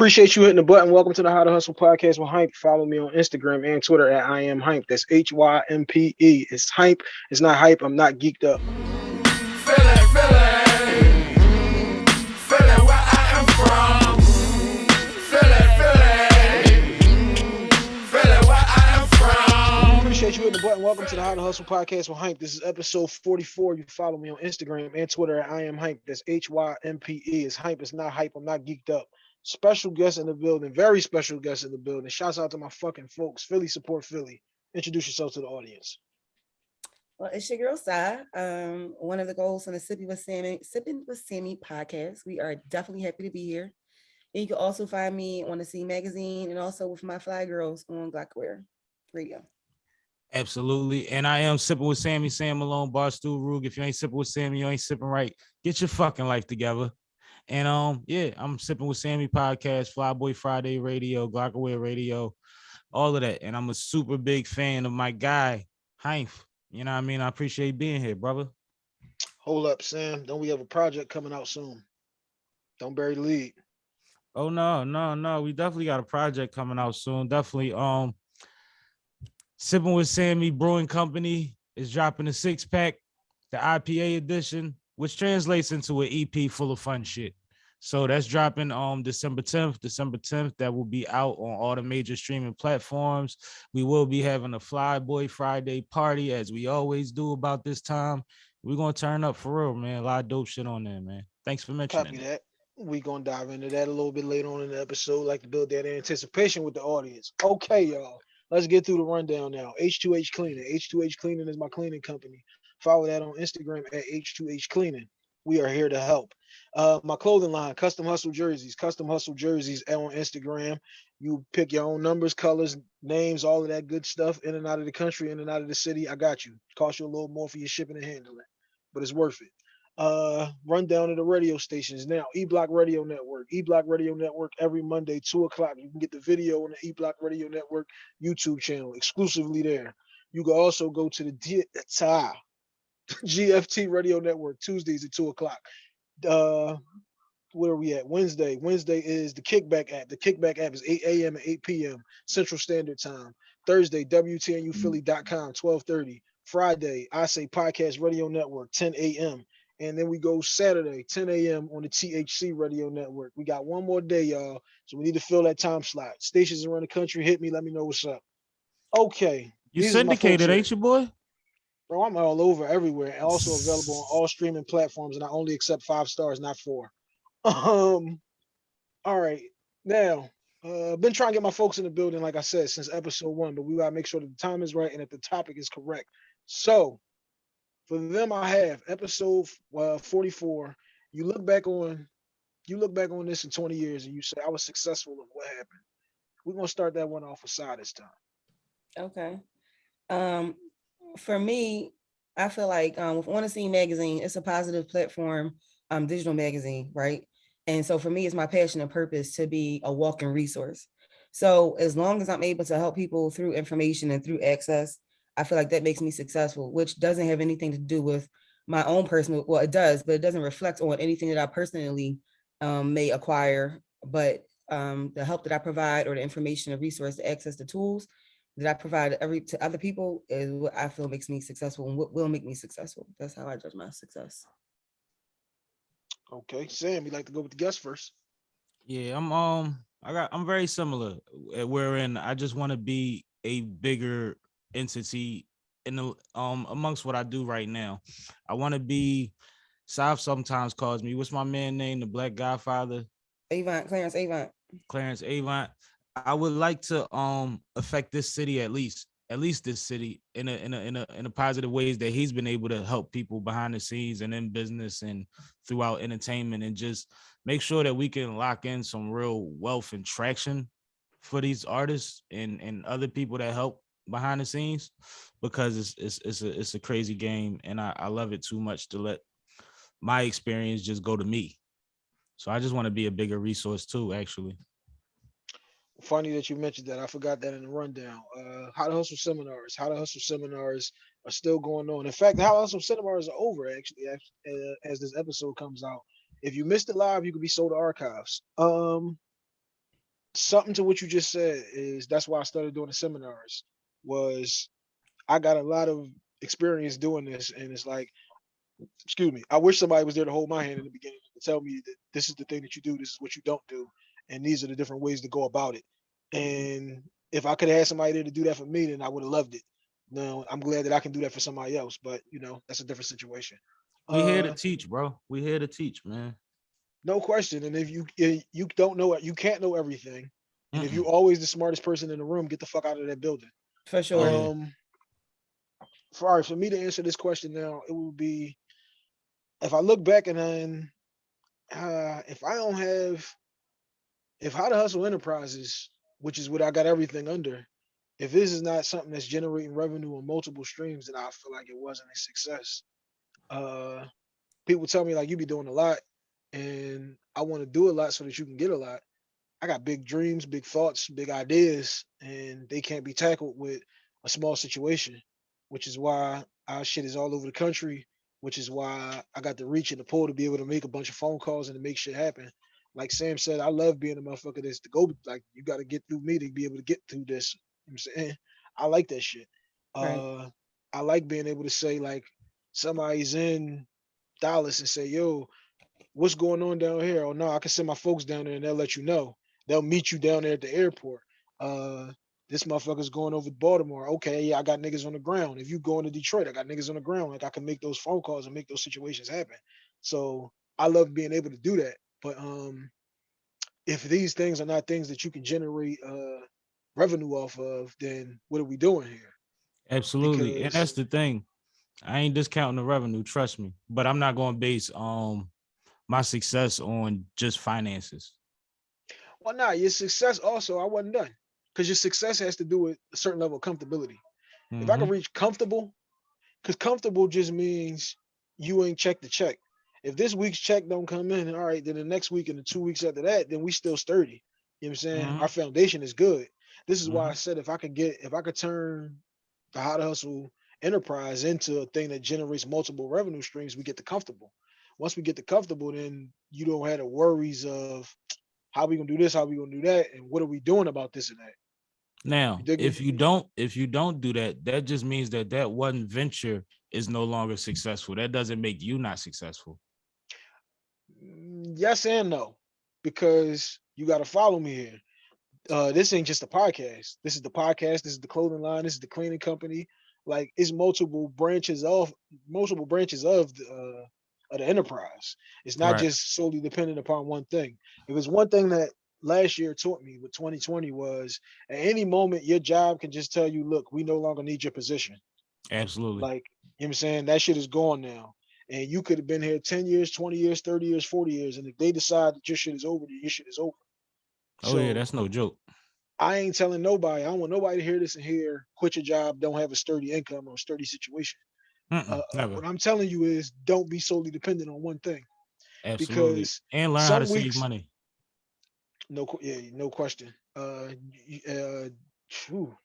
Appreciate you hitting the button. Welcome to the How to Hustle podcast with Hympe. Follow me on Instagram and Twitter at I am Hympe. That's H Y M P E. It's Hympe. It's not hype. I'm not geeked up. I appreciate you hitting the button. Welcome to the How to Hustle podcast with Hympe. This is episode 44. You follow me on Instagram and Twitter at I am Hympe. That's H Y M P E. It's Hympe. It's not hype. I'm not geeked up. Special guest in the building, very special guest in the building. Shouts out to my fucking folks. Philly support Philly. Introduce yourself to the audience. Well, it's your girl Sai. Um, one of the goals from the Sipping with Sammy, Sipping with Sammy podcast. We are definitely happy to be here. And you can also find me on the Scene magazine and also with my fly girls on Glockaware Radio. Absolutely. And I am sipping with Sammy, Sam Malone, Barstool Rug. If you ain't sipping with Sammy, you ain't sipping right. Get your fucking life together. And um, yeah, I'm sipping with Sammy podcast, Flyboy Friday Radio, Glockaware Radio, all of that. And I'm a super big fan of my guy, Hympe. You know what I mean? I appreciate being here, brother. Hold up, Sam. Don't we have a project coming out soon? Don't bury the lead. Oh no, no, no. We definitely got a project coming out soon. Definitely. Um, sipping with Sammy Brewing Company is dropping a six pack, the IPA edition, which translates into an EP full of fun shit. So that's dropping um December 10th. December 10th, that will be out on all the major streaming platforms. We will be having a Flyboy Friday party as we always do about this time. We're gonna turn up for real, man. A lot of dope shit on there, man. Thanks for mentioning Copy that. that. We gonna dive into that a little bit later on in the episode, like to build that anticipation with the audience. Okay, y'all. Let's get through the rundown now. H2H Cleaning. H2H Cleaning is my cleaning company. Follow that on Instagram at H2H Cleaning. We are here to help. Uh, my clothing line, Custom Hustle Jerseys. Custom Hustle Jerseys on Instagram. You pick your own numbers, colors, names, all of that good stuff in and out of the country, in and out of the city. I got you. Cost you a little more for your shipping and handling, but it's worth it. Uh, rundown of the radio stations now. E Block Radio Network. E Block Radio Network every Monday, two o'clock. You can get the video on the E Block Radio Network YouTube channel exclusively there. You can also go to the D- GFT Radio Network Tuesdays at two o'clock. Uh, where are we at? Wednesday. Wednesday is the Kickback app. The Kickback app is 8 a.m. and 8 p.m. Central Standard Time. Thursday, WTNUphilly.com, 1230. Friday, I say Podcast Radio Network, 10 a.m. And then we go Saturday, 10 a.m. on the THC Radio Network. We got one more day, y'all. So we need to fill that time slot. Stations around the country, hit me. Let me know what's up. Okay. You these are my folks syndicated, ain't you, boy? Bro, I'm all over everywhere also available on all streaming platforms. And I only accept five stars, not four. Um, all right. Now, uh, been trying to get my folks in the building, like I said, since episode one, but we gotta make sure that the time is right and that the topic is correct. So, for them, I have episode uh, 44. You look back on, you look back on this in 20 years, and you say I was successful of what happened. We're gonna start that one off with side this time. Okay. Um, for me, I feel like um, with the Scene magazine, it's a positive platform, um, digital magazine, right? And so for me, it's my passion and purpose to be a walking resource. So as long as I'm able to help people through information and through access, I feel like that makes me successful, which doesn't have anything to do with my own personal, well, it does, but it doesn't reflect on anything that I personally um, may acquire, but um, the help that I provide or the information, the resource, the access, the tools that I provide every to other people is what I feel makes me successful and what will make me successful. That's how I judge my success. Okay, Sam, you like to go with the guest first? Yeah, I'm um I got I'm very similar uh, wherein I just want to be a bigger entity in the um amongst what I do right now. I want to be South sometimes calls me, what's my man name? The Black Godfather, Avant, Clarence Avant. Clarence Avant. I would like to um affect this city at least, at least this city in a in a in a in a positive ways that he's been able to help people behind the scenes and in business and throughout entertainment and just make sure that we can lock in some real wealth and traction for these artists and and other people that help behind the scenes because it's it's it's a it's a crazy game and I, I love it too much to let my experience just go to me. So I just want to be a bigger resource too, actually. Funny that you mentioned that. I forgot that in the rundown. Uh, How to Hustle seminars. How to Hustle seminars are still going on. In fact, How to Hustle seminars are over actually as, uh, as this episode comes out. If you missed it live, you could be sold to archives. Um, something to what you just said is that's why I started doing the seminars was I got a lot of experience doing this and it's like excuse me I wish somebody was there to hold my hand in the beginning to tell me that this is the thing that you do this is what you don't do and these are the different ways to go about it and if I could have had somebody there to do that for me then I would have loved it now I'm glad that I can do that for somebody else but you know that's a different situation We here to Uh, teach, bro. We here to teach, man. no question and if you eh, you don't know it you can't know everything and if Mm-mm. you always the smartest person in the room get the fuck out of that building For sure. Um, for all right, for me to answer this question now, it would be if I look back and then uh, if I don't have if how to hustle enterprises, which is what I got everything under, if this is not something that's generating revenue on multiple streams, then I feel like it wasn't a success. Uh, people tell me like you be doing a lot, and I want to do a lot so that you can get a lot. I got big dreams, big thoughts, big ideas, and they can't be tackled with a small situation, which is why our shit is all over the country, which is why I got the reach and the pull to be able to make a bunch of phone calls and to make shit happen. Like Sam said, I love being a motherfucker that's to go like you got to get through me to be able to get through this. You know what I'm saying? I like that shit. Right. Uh I like being able to say like somebody's in Dallas and say, yo, what's going on down here? Oh no, I can send my folks down there and they'll let you know. They'll meet you down there at the airport. Uh this motherfucker's going over to Baltimore. Okay, yeah, I got niggas on the ground. If you going to Detroit, I got niggas on the ground. Like I can make those phone calls and make those situations happen. So I love being able to do that. But um if these things are not things that you can generate uh revenue off of, then what are we doing here? Absolutely. And that's the thing. I ain't discounting the revenue, trust me. But I'm not going to base um my success on just finances. Well, nah, your success also, I wasn't done. Because your success has to do with a certain level of comfortability. If I can reach comfortable, because comfortable just means you ain't checked the check. If this week's check don't come in, all right, then the next week and the two weeks after that, then we still sturdy. You know what I'm saying? Mhm. Our foundation is good. This is why I Mhm. said if I could get, if I could turn the how to hustle enterprise into a thing that generates multiple revenue streams, we get the comfortable. Once we get the comfortable, then you don't have the worries of how we gonna do this, how we gonna do that, and what are we doing about this and that. Now, me? if you don't, if you don't do that, that just means that that one venture is no longer successful. That doesn't make you not successful. Mm, Yes and no, because you got to follow me here. Uh, this ain't just a podcast. This is the podcast. This is the clothing line. This is the cleaning company. Like it's multiple branches of multiple branches of the uh, of the enterprise. It's not Right. just solely dependent upon one thing. If it's one thing that last year taught me with 2020 was at any moment your job can just tell you, look, we no longer need your position. Absolutely. Like, you know what I'm saying? That shit is gone now. And you could have been here 10 years, 20 years, 30 years, 40 years. And if they decide that your shit is over, then your shit is over. oh yeah, that's no joke. I ain't telling nobody. I don't want nobody to hear this and hear quit your job, don't have a sturdy income or a sturdy situation. Mm-mm, Uh, what I'm telling you is don't be solely dependent on one thing. Absolutely. because And learn how to some save money. No, yeah, no question. Uh, uh, phew.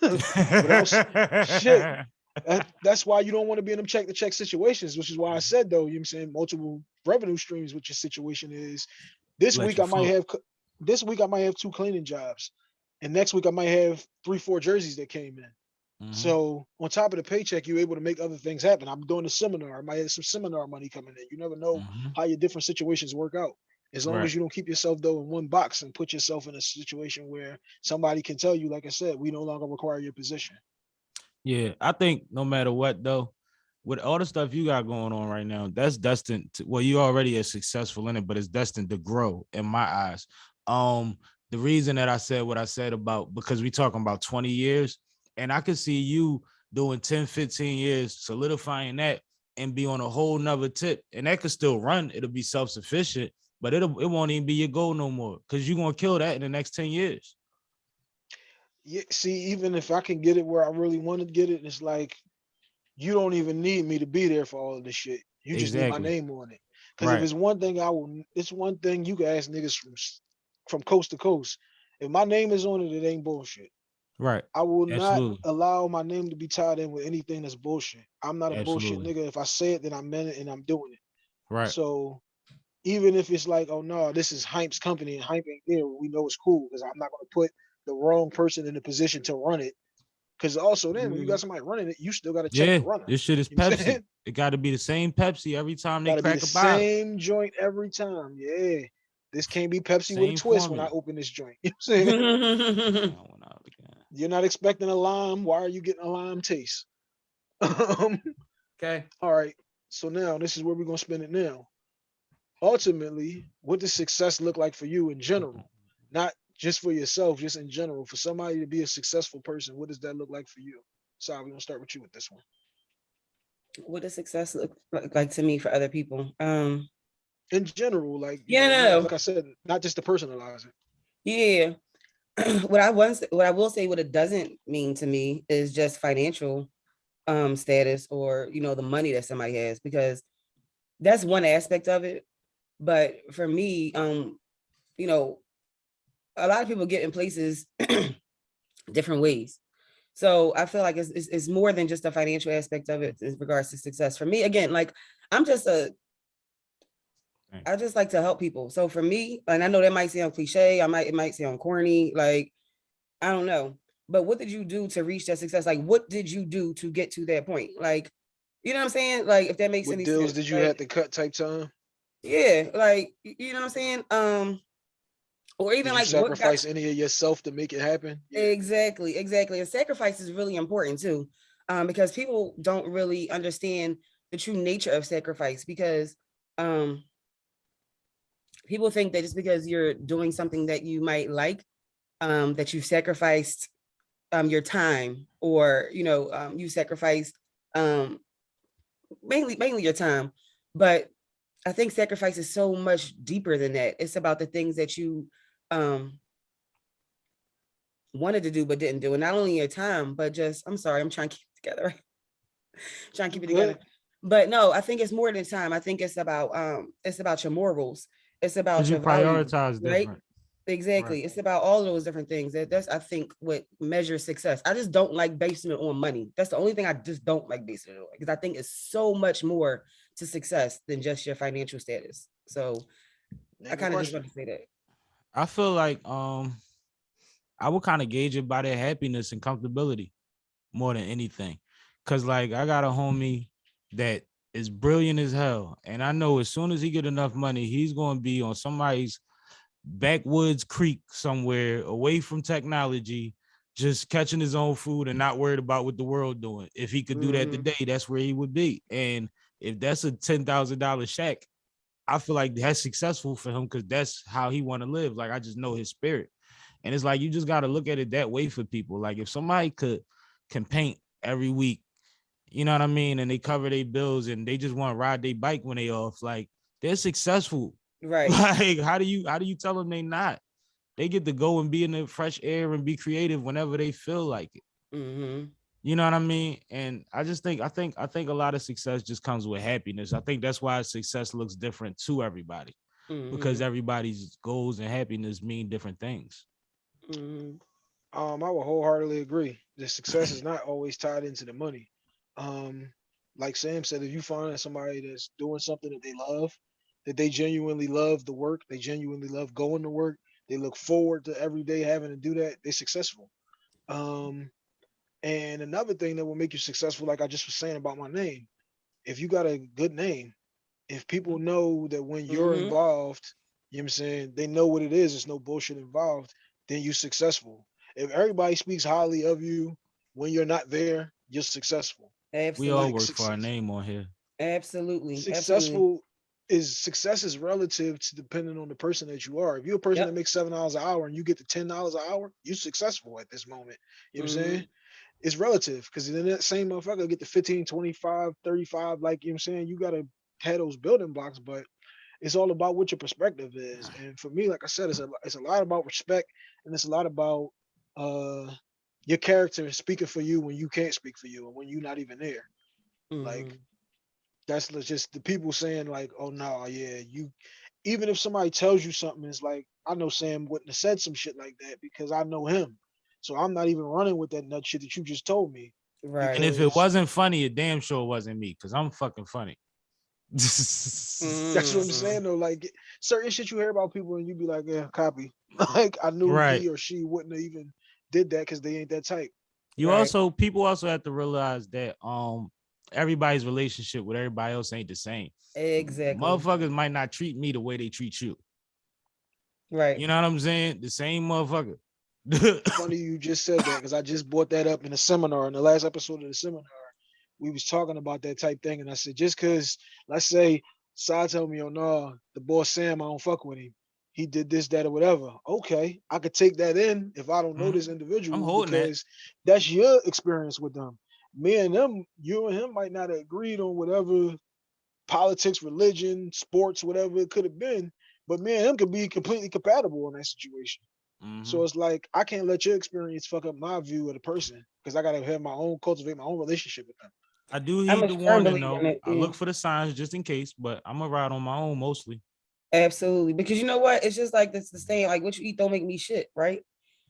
else? Shit. That- that's why you don't want to be in them check to check situations, which is why I said though, you know what I'm saying multiple revenue streams, which your situation is this Let week I might float. have this week I might have two cleaning jobs. And next week I might have three, four jerseys that came in. Mhm. So on top of the paycheck, you're able to make other things happen. I'm doing a seminar. I might have some seminar money coming in. You never know Mhm. how your different situations work out. As long Right. as you don't keep yourself though in one box and put yourself in a situation where somebody can tell you, like I said, we no longer require your position. Yeah, I think no matter what though, with all the stuff you got going on right now, that's destined to well, you already are successful in it, but it's destined to grow in my eyes. Um, the reason that I said what I said about because we talking about 20 years, and I could see you doing 10, 15 years, solidifying that and be on a whole nother tip. And that could still run, it'll be self-sufficient, but it'll it won't even be your goal no more because you're gonna kill that in the next 10 years. Yeah, see, even if I can get it where I really want to get it, it's like you don't even need me to be there for all of this shit. You just need my name on it. Because if it's one thing I will, it's one thing you can ask niggas from from coast to coast. If my name is on it, it ain't bullshit. Right. I will Absolutely. not allow my name to be tied in with anything that's bullshit. I'm not a bullshit nigga. If I say it, then I meant it and I'm doing it. Right. So even if it's like, oh no, this is Hympe's company and Hympe ain't there, we know it's cool because I'm not gonna put the wrong person in a position to run it. Cause also then when you got somebody running it, you still gotta check Yeah, the runner. this shit is You know what I'm Pepsi. It got to be the same Pepsi every time they Gotta be crack the a bottle. same joint every time. Yeah. This can't be Pepsi with a twist when I open this joint. You know what I'm saying? Mm-hmm. Yeah, I went out again. You're not expecting a lime. Why are you getting a lime taste? um, Okay. all right. So now this is where we're gonna spend it now. Ultimately, what does success look like for you in general? Not just for yourself, just in general. For somebody to be a successful person, what does that look like for you? So we're gonna start with you with this one. what does success look like to me for other people? Um, In general, like Yeah, know, no, no. like I said, not just to personalize it. yeah. what I once what I will say what it doesn't mean to me is just financial um status or you know the money that somebody has because that's one aspect of it. But for me, um, you know, a lot of people get in places different ways. So I feel like it's, it's, it's more than just the financial aspect of it in regards to success. For me, again, like I'm just a, I just like to help people. So for me, and I know that might sound cliche, I might, it might sound corny, like, I don't know. But what did you do to reach that success? Like, what did you do to get to that point? Like, you know what I'm saying? Like, if that makes What any deals sense. did you like, have to cut type time? Yeah, like, you know what I'm saying? Um, or even like sacrifice any of yourself to make it happen? Yeah. Exactly, exactly. And sacrifice is really important too, um, because people don't really understand the true nature of sacrifice because um, people think that just because you're doing something that you might like, um, that you've sacrificed um, your time or, you know, um, you sacrificed um, mainly, mainly your time. But I think sacrifice is so much deeper than that. It's about the things that you um, wanted to do but didn't do. And not only your time, but just I'm sorry, I'm trying to keep it together. right? trying to keep it good. together. But no, I think it's more than time. I think it's about um it's about your morals. It's about Because you your values, prioritize right? different. Exactly. It's about all those different things. That that's I think what measures success. I just don't like basing it on money. That's the only thing I just don't like basing it on because I think it's so much more to success than just your financial status. So I kind of just want to say that. I feel like um I would kind of gauge it by their happiness and comfortability more than anything. Cause like I got a homie that is brilliant as hell. And I know as soon as he get enough money, he's gonna be on somebody's backwoods creek somewhere away from technology, just catching his own food and not worried about what the world doing. If he could do that Mhm. today, that's where he would be. And if that's a ten thousand dollar shack, I feel like that's successful for him because that's how he want to live. Like I just know his spirit. And it's like you just gotta look at it that way for people. Like if somebody could can paint every week, you know what I mean, and they cover their bills and they just want to ride their bike when they off, like they're successful. Right. Like how do you how do you tell them they not? They get to go and be in the fresh air and be creative whenever they feel like it. hmm You know what I mean? And I just think I think I think a lot of success just comes with happiness. I think that's why success looks different to everybody because everybody's goals and happiness mean different things. Mhm. Um, I would wholeheartedly agree. The success is not always tied into the money. Um, like Sam said, if you find somebody that's doing something that they love, that they genuinely love the work, they genuinely love going to work, they look forward to every day having to do that, they're successful. Um, and another thing that will make you successful, like I just was saying about my name, if you got a good name, if people know that when you're Mhm. involved, you know what I'm saying, they know what it is, there's no bullshit involved, then you're successful. If everybody speaks highly of you when you're not there, you're successful. We Absolutely. all like work for our name on here. Absolutely. Absolutely. Successful is success is relative to depending on the person that you are. If you're a person Yep. that makes seven dollars an hour and you get to ten dollars an hour, you're successful at this moment. You know what I'm saying? It's relative because then that same motherfucker get to 15, 25, 35, like you know what I'm saying, you gotta have those building blocks, but it's all about what your perspective is. And for me, like I said, it's a it's a lot about respect and it's a lot about uh your character speaking for you when you can't speak for you and when you're not even there. Like Mhm. that's just the people saying like, oh no, yeah, you even if somebody tells you something, it's like I know Sam wouldn't have said some shit like that because I know him. So I'm not even running with that nut shit that you just told me. right. And if it wasn't funny, it damn sure wasn't me because I'm fucking funny. That's what I'm saying though. Like certain shit you hear about people and you be like, yeah, copy. Like I knew Right. he or she wouldn't have even did that because they ain't that type. You Right. also people also have to realize that um everybody's relationship with everybody else ain't the same. Exactly. Motherfuckers might not treat me the way they treat you. Right. You know what I'm saying? The same motherfucker. Funny you just said that because I just brought that up in a seminar in the last episode of the seminar. We was talking about that type thing, and I said just because let's say Side told me, oh no, the boss Sam, I don't fuck with him. He did this, that, or whatever. Okay, I could take that in if I don't know Mhm. this individual I'm holding that. because that's your experience with them. Me and them, you and him might not have agreed on whatever politics, religion, sports, whatever it could have been, but me and him could be completely compatible in that situation. Mhm. So it's like I can't let your experience fuck up my view of the person because I gotta have my own cultivate my own relationship with them. I do heed I'm the warning though. in it, I look for the signs just in case, but I'm gonna ride on my own mostly. Absolutely. Because you know what? It's just like this the saying, like what you eat don't make me shit, right?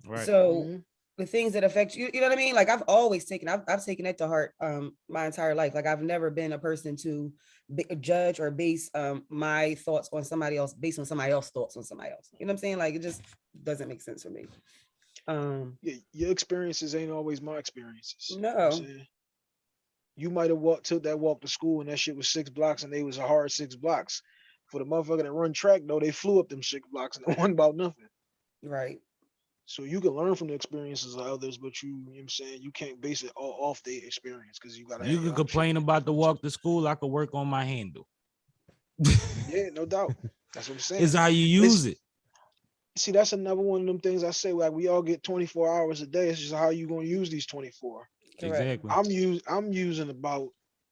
Right. So Mhm. The things that affect you, you know what I mean? Like I've always taken, I've, I've taken that to heart um my entire life. Like I've never been a person to be, judge or base um my thoughts on somebody else based on somebody else's thoughts on somebody else. You know what I'm saying? Like it just doesn't make sense for me. Um Yeah, your experiences ain't always my experiences. you know No. You might have walked took that walk to school and that shit was six blocks and they was a hard six blocks. For the motherfucker that run track though, they flew up them six blocks and it wasn't about nothing. right. So you can learn from the experiences of others, but you, you know what I'm saying, you can't base it all off their experience because you gotta You can your own shit. complain about the walk to school. I could work on my handle. Yeah, no doubt. That's what I'm saying. Is how you use it. see that's another one of them things I say like we all get 24 hours a day. It's just how you gonna use these 24. Exactly. I'm use I'm using about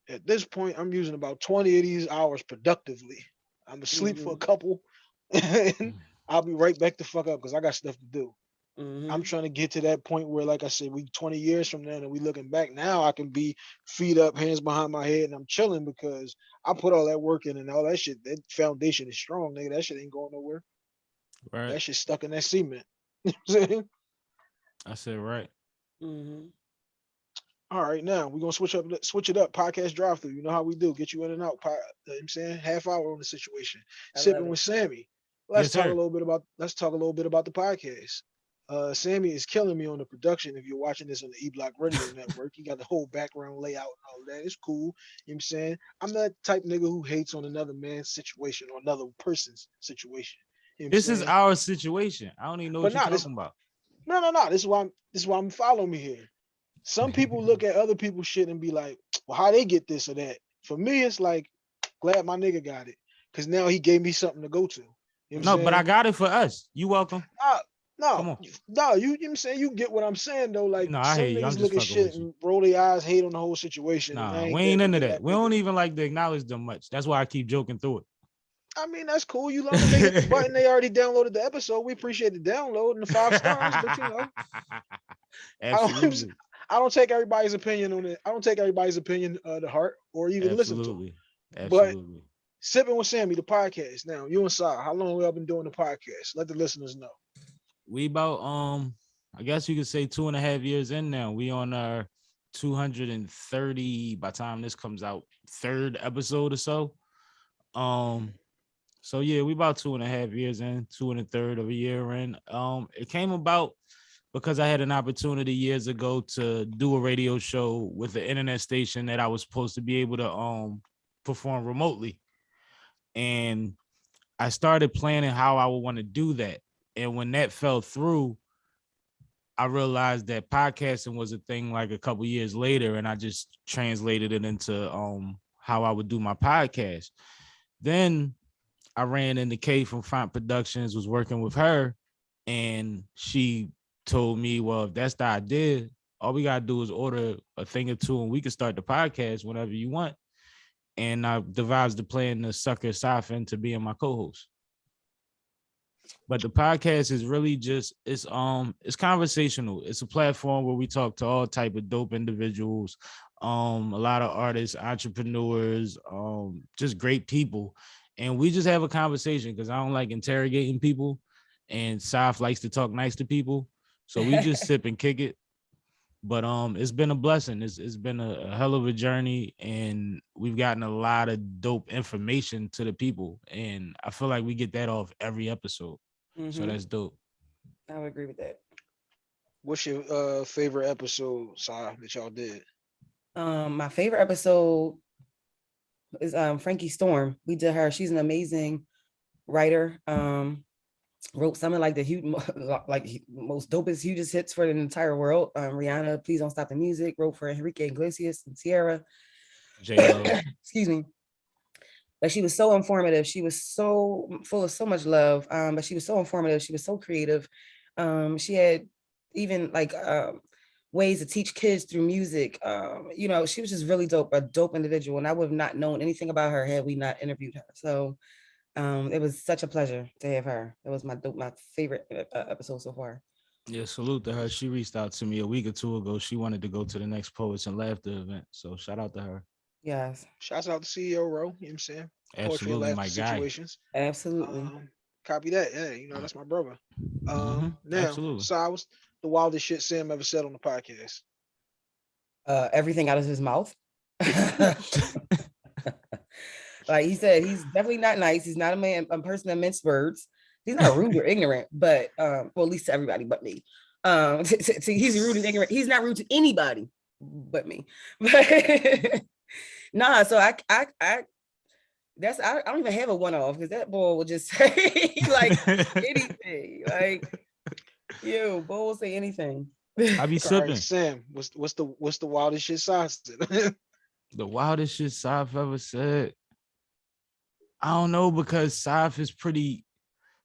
at this point I'm using about 20 of these hours productively. I'm gonna sleep for a mm-hmm. couple and mm. I'll be right back the fuck up because I got stuff to do. Mhm. I'm trying to get to that point where, like I said, we 20 years from now and we looking back now, I can be feet up, hands behind my head, and I'm chilling because I put all that work in and all that shit. That foundation is strong, nigga. That shit ain't going nowhere. Right. That shit stuck in that cement. You know I'm saying? I said right. Mhm. All right, now we're gonna switch up switch it up. Podcast drive through. You know how we do. Get you in and out. Po- you know what I'm saying half hour on the situation. I Sipping it. with Sammy. Let's Yes, talk sir. a little bit about let's talk a little bit about the podcast. Uh Sammy is killing me on the production. If you're watching this on the E Block Radio Network, you got the whole background layout and all that. It's cool. You know what I'm saying? I'm that type nigga who hates on another man's situation or another person's situation. You know This is our situation. I don't even know But what you're nah, this- talking about. No, no, no. This is why I'm this is why I'm following me here. Some people look at other people's shit and be like, well, how they get this or that. For me, it's like, glad my nigga got it. Cause now he gave me something to go to. You know No, but I got it for us. You welcome. No, come on. you- no, you, you know what I'm saying you get what I'm saying though. Like No, I some hear you. I'm niggas just look at shit and roll their eyes, hate on the whole situation. Nah, ain't we ain't into be that. We don't even like to acknowledge them much. That's why I keep joking through it. I mean, that's cool. You love they hit the button. They already downloaded the episode. We appreciate the download and the five stars, but you know, Absolutely. I don't take everybody's opinion on it. I don't take everybody's opinion uh, to heart or even listen to. 'em. Absolutely. But- Absolutely. Sipping with Sammy, the podcast. Now, you and Sai, how long y'all been doing the podcast? Let the listeners know. We about um I guess you could say two and a half years in now. We on our 230 by time this comes out, third episode or so. Um so yeah, we about two and a half years in, two and a third of a year in. Um it came about because I had an opportunity years ago to do a radio show with the internet station that I was supposed to be able to um perform remotely. And I started planning how I would want to do that. And when that fell through, I realized that podcasting was a thing like a couple years later, and I just translated it into um how I would do my podcast. Then I ran into Kay from Font Productions, was working with her, and she told me, Well, if that's the idea, all we gotta do is order a thing or two and we can start the podcast whenever you want. And I devised the plan to sucker Safin to being my co-host but the podcast is really just it's um it's conversational. It's a platform where we talk to all type of dope individuals um a lot of artists entrepreneurs um just great people. And we just have a conversation because i don't like interrogating people and Saf likes to talk nice to people. So we just sip and kick it But um, it's been a blessing. It's it's been a, a hell of a journey, and we've gotten a lot of dope information to the people, and I feel like we get that off every episode. So Mhm, that's dope. I would agree with that. What's your uh favorite episode, Si, that y'all did? Um, my favorite episode is um Frankie Storm. We did her. She's an amazing writer. Um, wrote something like the huge, like most dopest, hugest hits for the entire world. Um, Rihanna, please don't stop the music. Wrote for Enrique Iglesias and Ciara. Excuse me. But she was so informative. She was so full of so much love. Um, but she was so informative. She was so creative. Um, she had even like um ways to teach kids through music. Um, you know, she was just really dope, a dope individual. And I would have not known anything about her had we not interviewed her. So um, it was such a pleasure to have her. It was my dope, my favorite episode so far. Yeah, salute to her. She reached out to me a week or two ago. She wanted to go to the next Poets and Laughter event. So shout out to her. Yes, Shouts out to CEO Ro, you know what I'm saying? Absolutely, my guy. situations. absolutely. Um, copy that. Yeah, you know, that's my brother. Um, Mhm, now, absolutely. so I was the wildest shit Sam ever said on the podcast. uh, everything out of his mouth. like he said, he's definitely not nice. He's not a man, a person that mince words. He's not rude or ignorant, but um, well, at least to everybody but me. Um, he's rude and ignorant. He's not rude to anybody but me. But nah, so I, I, I, that's I, I don't even have a one off because that boy will just say like anything. Like, you, boy will say anything. I be All right, sipping. Sam, what's what's the what's the wildest shit Si said? The wildest shit Saf ever said. I don't know because Saf is pretty.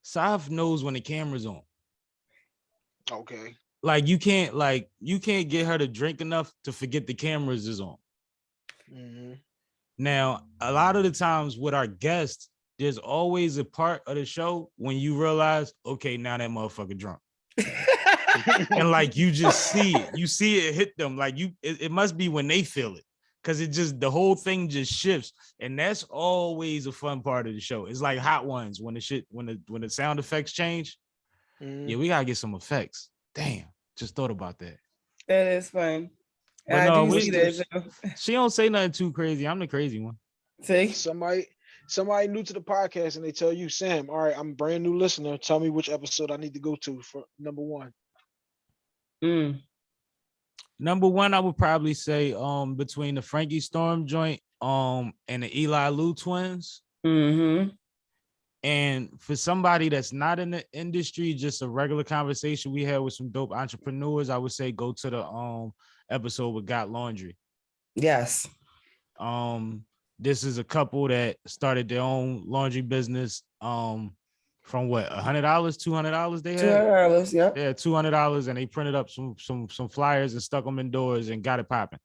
Saf knows when the camera's on. okay. Like you can't like you can't get her to drink enough to forget the cameras is on. hmm Now, a lot of the times with our guests, there's always a part of the show when you realize, okay, now that motherfucker drunk. and like you just see it, you see it hit them. Like you, it, it must be when they feel it, because it just the whole thing just shifts, and that's always a fun part of the show. It's like Hot Ones when the shit when the when the sound effects change. Mhm. Yeah, we gotta get some effects. Damn, just thought about that. That is fun. But I no, do we- see that. too. She don't say nothing too crazy. I'm the crazy one. See, Somebody somebody new to the podcast and they tell you, Sam, all right, I'm a brand new listener. Tell me which episode I need to go to for number one. Mm, Number one, I would probably say um between the Frankie Storm joint um and the Eli Lou twins. Mm-hmm. And for somebody that's not in the industry, just a regular conversation we had with some dope entrepreneurs, I would say go to the um episode with Got Laundry. Yes. Um, this is a couple that started their own laundry business. Um, from what a hundred dollars, two hundred dollars they Two had. hundred dollars. Yep. Yeah, two hundred dollars, and they printed up some some some flyers and stuck them indoors and got it popping.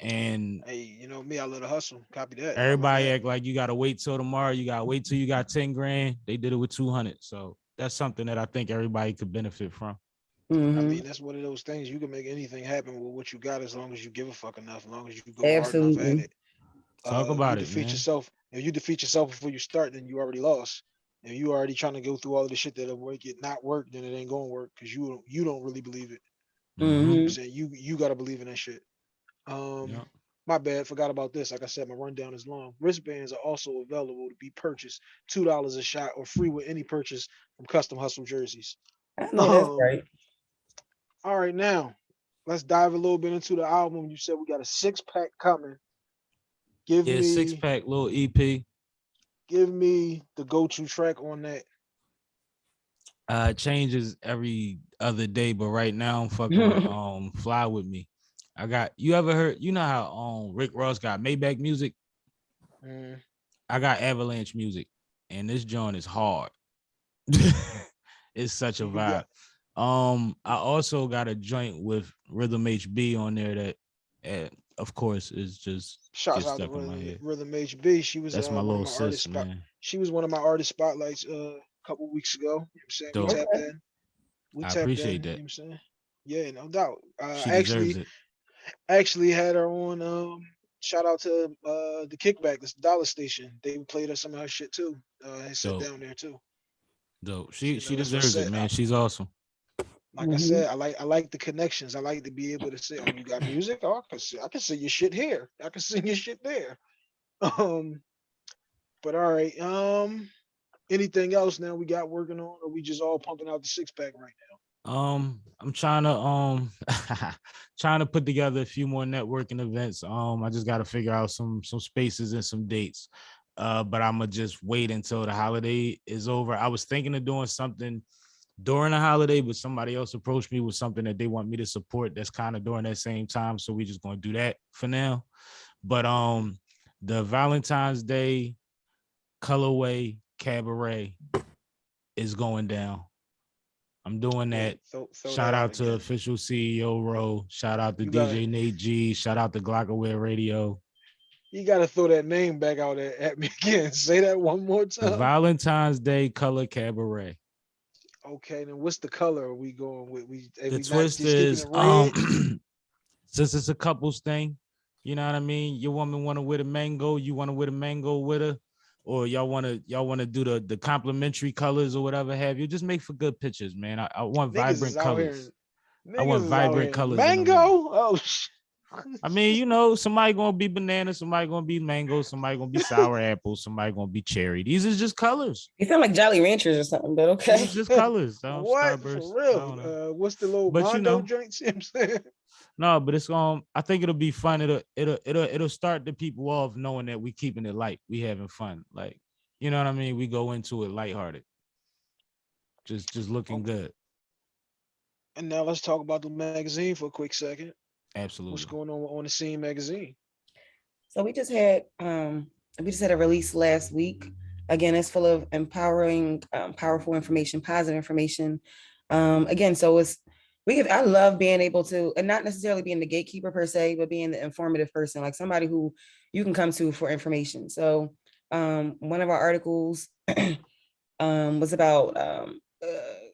And Hey, you know me, I love to hustle. Copy that. Everybody act like you gotta wait till tomorrow. You gotta wait till you got ten grand. They did it with two hundred, so that's something that I think everybody could benefit from. I Mhm. mean, that's one of those things. You can make anything happen with what you got as long as you give a fuck enough, as long as you go hard enough at it. Talk Uh, about you it, defeat man. yourself. If you defeat yourself before you start, then you already lost. If you already trying to go through all of the shit that'll make it not work, then it ain't gonna work because you don't you don't really believe it. You Mhm. You you gotta believe in that shit. Um Yeah. my bad, forgot about this. Like I said, my rundown is long. Wristbands are also available to be purchased two dollars a shot or free with any purchase from Custom Hustle jerseys. I know that's Um, right. All right, now let's dive a little bit into the album. You said we got a six pack coming. Give Yeah, me six pack little EP. Give me the go-to track on that. Uh, changes every other day, but right now I'm fucking with, um fly with me. I got you ever heard you know how um Rick Ross got Maybach music? Mm, I got Avalanche music, and this joint is hard. it's such a vibe. got- Um, I also got a joint with Rhythm HB on there that, uh, of course, is just Shouts out to stuck in my Rhythm. Rhythm HB. She was that's uh, my one of little my artist sis, spot- man. She was one of my artist spotlights uh, a couple weeks ago. You know what I'm saying? Dope. We tapped in. We I tapped appreciate in, that. You know what I'm saying? Yeah, no doubt. Uh, She actually deserves it. actually had her on um shout out to uh the kickback, this dollar station. They played her some of her shit too. Uh and sit Dope. down there too. Dope. She you she know, deserves it, man. She's awesome. Like I Mhm. said, I like I like the connections. I like to be able to say, "Oh, you got music? Oh, I can see, I can see your shit here. I can see your shit there." Um, but all right. Um, anything else now we got working on, or we just all pumping out the six pack right now? Um, I'm trying to um trying to put together a few more networking events. Um, I just got to figure out some some spaces and some dates. Uh, but I'm gonna just wait until the holiday is over. I was thinking of doing something during the holiday, but somebody else approached me with something that they want me to support that's kind of during that same time. So we're just gonna do that for now. But um, the Valentine's Day colorway cabaret is going down. I'm doing that. throw- throw Shout out to official CEO Ro. Shout out to You DJ Nate G. Shout out to Glockaware Radio. You got to throw that name back out at, at me again. Say that one more The time. Valentine's Day Color Cabaret. Okay, then what's the color are we going with? We The twist is um since it's a couples thing, you know what I mean? Your woman want to wear the mango, you want to wear the mango with her, or y'all want to y'all want to do the the complementary colors or whatever have you. Just make for good pictures, man. I, I want Niggas vibrant here colors. I want niggas is out vibrant colors Mango. Oh, sh- I mean, you know, somebody gonna be banana, somebody gonna be mango, somebody gonna be sour apple, somebody gonna be cherry. These are just colors. You sound like Jolly Ranchers or something, but okay. are just colors. um, what Starburst, for real? Uh, what's the little But you know. drinks? You know I'm saying? No, but it's um. I think it'll be fun. It'll it'll it'll it'll start the people off knowing that we keeping it light. We having fun. Like you know what I mean. We go into it lighthearted. Just just looking Okay. good. And now let's talk about the magazine for a quick second. Absolutely. What's going on on the scene magazine? So we just had um we just had a release last week. Again, it's full of empowering, um, powerful information, positive information. Um, again, so it's we have I love being able to, and not necessarily being the gatekeeper per se, but being the informative person, like somebody who you can come to for information. So um one of our articles um was about um uh,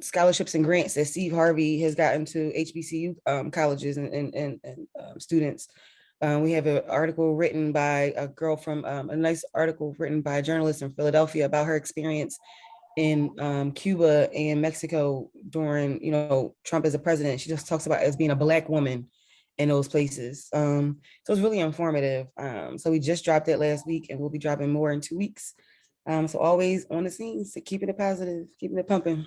scholarships and grants that Steve Harvey has gotten to HBCU um, colleges and, and, and, and um, students. Uh, we have an article written by a girl from um, a nice article written by a journalist in Philadelphia about her experience in um, Cuba and Mexico during, you know, Trump as a president. She just talks about as being a black woman in those places. Um, so it's really informative. Um, so we just dropped it last week and we'll be dropping more in two weeks. Um, so always on the scenes, keeping it positive, keeping it pumping.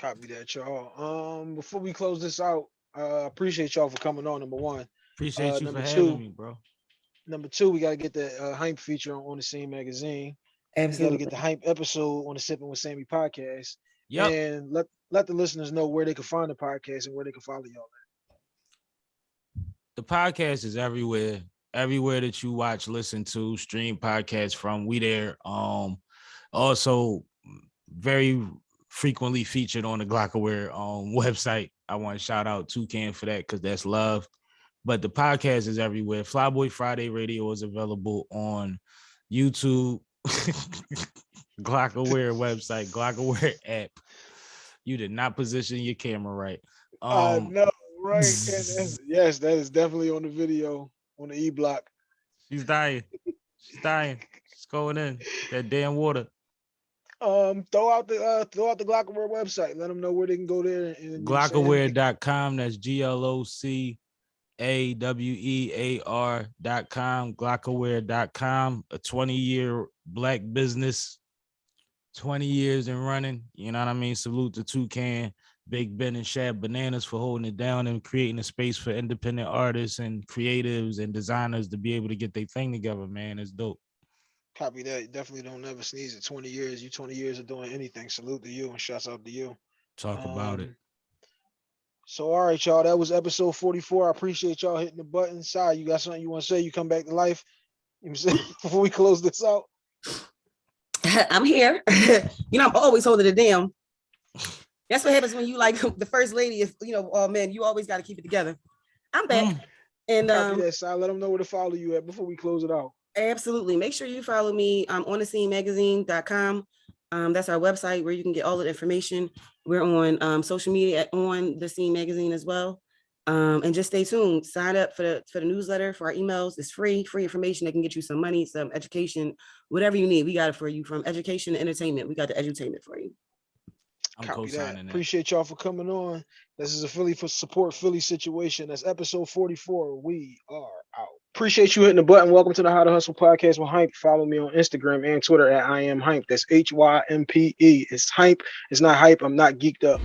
Copy that, y'all. Um, before we close this out, uh, appreciate y'all for coming on. Number one. Appreciate uh, you for number having two, me, bro. Number two, we gotta get the uh, Hympe feature on, on the scene magazine. We gotta get the Hympe episode on the Sipping with Sammy podcast. Yeah, And let let the listeners know where they can find the podcast and where they can follow y'all. the podcast is everywhere everywhere that you watch listen to stream podcasts from we there um also very frequently featured on the glockaware um website i want to shout out toucan for that because that's love but the podcast is everywhere flyboy friday radio is available on youtube glockaware website glockaware app you did not position your camera right I um know, right? Yes, that is definitely on the video on the E block. She's dying. She's dying. She's going in. That damn water. Um, throw out the uh, throw out the Glockaware website. Let them know where they can go there and? Glockaware.com. That's G L O C A W E A R dot com. Glockaware.com. A 20 year black business. 20 years and running. You know what I mean? Salute to Toucan, Big Ben, and Shab Bananas for holding it down and creating a space for independent artists and creatives and designers to be able to get their thing together, man. It's dope. Copy that. Definitely don't never sneeze at 20 years. You 20 years of doing anything. Salute to you and shouts out to you. Talk about it. Um, So all right, y'all. That was episode 44. I appreciate y'all hitting the button. Sorry, you got something you want to say? You come back to life. You know what I'm saying before we close this out. I'm here. you know, I'm always holding it down. That's what happens when you like the first lady is, you know, oh man, you always got to keep it together. I'm back. Mm. And Copy um, that, Si. Let them know where to follow you at before we close it out. Absolutely make sure you follow me um, on the scene magazine.com. Um, that's our website where you can get all the information. We're on um, social media at- on the scene magazine as well. Um, and just stay tuned. Sign up for the for the newsletter for our emails. It's free, free information that can get you some money, some education, whatever you need. We got it for you from education to entertainment. We got the edutainment for you. I'm Copy that. co-signing that. Appreciate y'all for coming on. This is a Philly for support Philly situation. That's episode 44. We are out. Appreciate you hitting the button. Welcome to the How to Hustle podcast with Hympe. Follow me on Instagram and Twitter at I am Hympe. That's H Y M P E. It's Hympe. It's not hype. I'm not geeked up.